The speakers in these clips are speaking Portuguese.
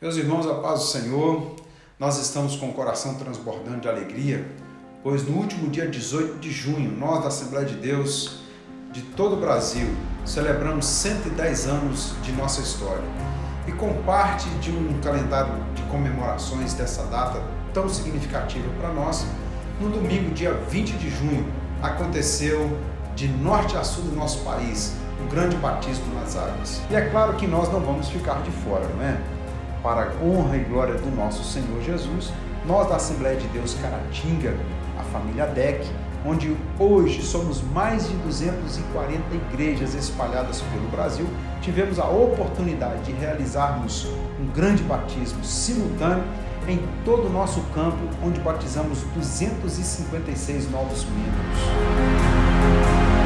Meus irmãos, a paz do Senhor, nós estamos com o coração transbordando de alegria, pois no último dia 18 de junho, nós da Assembleia de Deus de todo o Brasil celebramos 110 anos de nossa história. E com parte de um calendário de comemorações dessa data tão significativa para nós, no domingo, dia 20 de junho, aconteceu de norte a sul do nosso país o grande batismo nas águas. E é claro que nós não vamos ficar de fora, não é? Para a honra e glória do nosso Senhor Jesus, nós da Assembleia de Deus Caratinga, a família DEC, onde hoje somos mais de 240 igrejas espalhadas pelo Brasil, tivemos a oportunidade de realizarmos um grande batismo simultâneo em todo o nosso campo, onde batizamos 256 novos membros.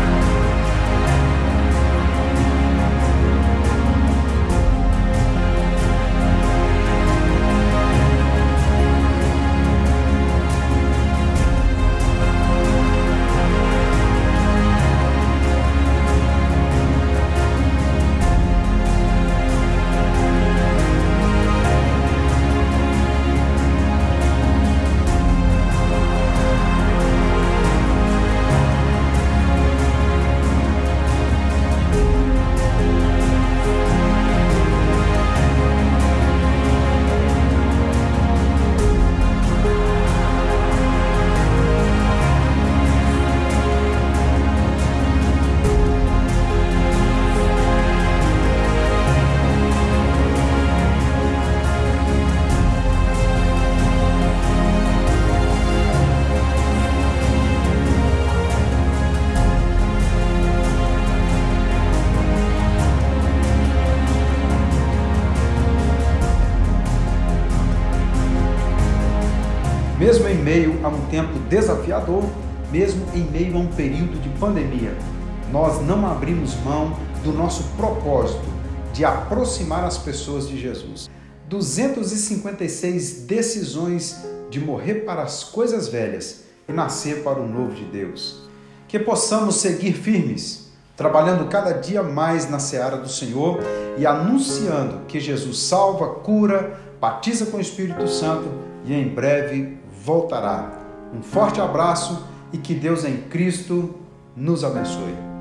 Mesmo em meio a um tempo desafiador, mesmo em meio a um período de pandemia, nós não abrimos mão do nosso propósito de aproximar as pessoas de Jesus. 256 decisões de morrer para as coisas velhas e nascer para o novo de Deus. Que possamos seguir firmes, trabalhando cada dia mais na seara do Senhor e anunciando que Jesus salva, cura, batiza com o Espírito Santo e em breve voltará. Um forte abraço e que Deus em Cristo nos abençoe.